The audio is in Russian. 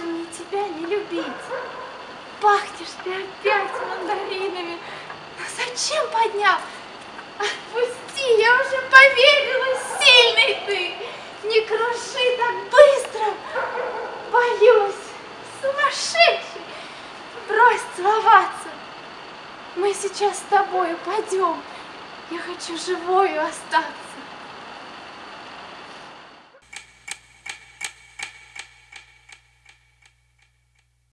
не любить. Пахнешь ты опять мандаринами. Но зачем поднял? Отпусти, я уже поверила, сильный ты. Не круши так быстро. Боюсь, сумасшедший. Брось целоваться. Мы сейчас с тобой упадем. Я хочу живою остаться.